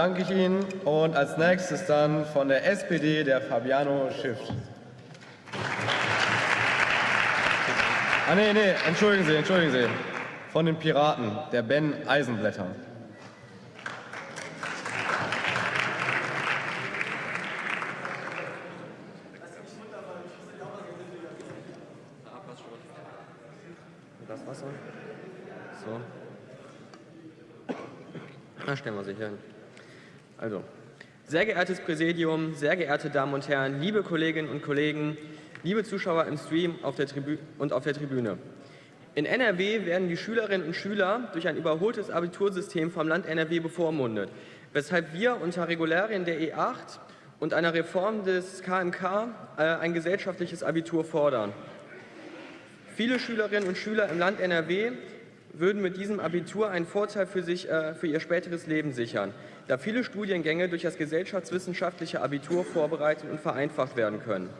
danke ich Ihnen. Und als nächstes dann von der SPD der Fabiano Schiff. Ah, nee, nee, entschuldigen Sie, entschuldigen Sie. Von den Piraten, der Ben Eisenblätter. Das Wasser? So. Na, stellen wir sich hin. Also, sehr geehrtes Präsidium, sehr geehrte Damen und Herren, liebe Kolleginnen und Kollegen, liebe Zuschauer im Stream auf und auf der Tribüne. In NRW werden die Schülerinnen und Schüler durch ein überholtes Abitursystem vom Land NRW bevormundet, weshalb wir unter Regularien der E8 und einer Reform des KMK äh, ein gesellschaftliches Abitur fordern. Viele Schülerinnen und Schüler im Land NRW würden mit diesem Abitur einen Vorteil für, sich, äh, für ihr späteres Leben sichern, da viele Studiengänge durch das gesellschaftswissenschaftliche Abitur vorbereitet und vereinfacht werden können.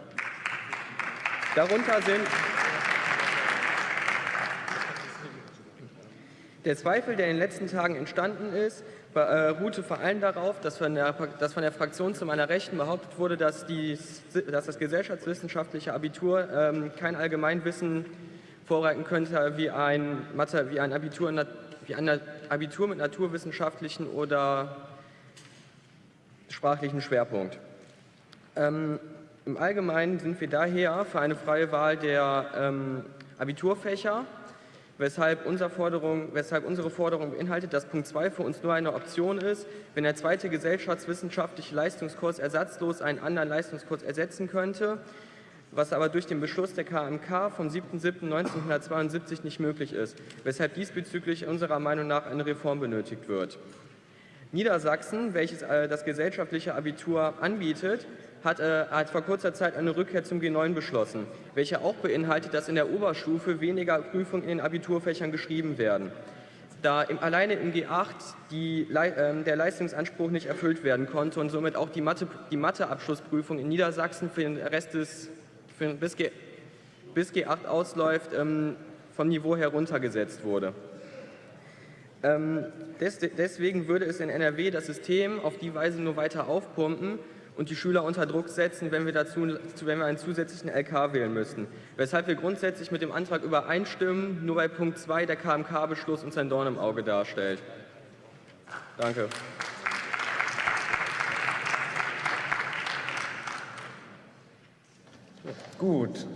Darunter sind Der Zweifel, der in den letzten Tagen entstanden ist, äh, ruhte vor allem darauf, dass von, der, dass von der Fraktion zu meiner Rechten behauptet wurde, dass, die, dass das gesellschaftswissenschaftliche Abitur ähm, kein Allgemeinwissen vorreiten könnte wie ein, Mathe, wie ein, Abitur, wie ein Abitur mit naturwissenschaftlichen oder sprachlichen Schwerpunkt. Ähm, Im Allgemeinen sind wir daher für eine freie Wahl der ähm, Abiturfächer weshalb, unsere Forderung, weshalb unsere Forderung beinhaltet, dass Punkt 2 für uns nur eine Option ist, wenn der zweite gesellschaftswissenschaftliche Leistungskurs ersatzlos einen anderen Leistungskurs ersetzen könnte, was aber durch den Beschluss der KMK vom 7.7.1972 nicht möglich ist, weshalb diesbezüglich unserer Meinung nach eine Reform benötigt wird. Niedersachsen, welches äh, das gesellschaftliche Abitur anbietet, hat, äh, hat, vor kurzer Zeit eine Rückkehr zum G9 beschlossen, welche auch beinhaltet, dass in der Oberstufe weniger Prüfungen in den Abiturfächern geschrieben werden. Da im, alleine im G8 die, äh, der Leistungsanspruch nicht erfüllt werden konnte und somit auch die, Mathe, die Matheabschlussprüfung in Niedersachsen für den Rest des, für, bis, G, bis G8 ausläuft, ähm, vom Niveau heruntergesetzt wurde. Ähm, deswegen würde es in NRW das System auf die Weise nur weiter aufpumpen und die Schüler unter Druck setzen, wenn wir, dazu, wenn wir einen zusätzlichen LK wählen müssten. Weshalb wir grundsätzlich mit dem Antrag übereinstimmen, nur bei Punkt 2 der KMK-Beschluss uns ein Dorn im Auge darstellt. Danke. Gut.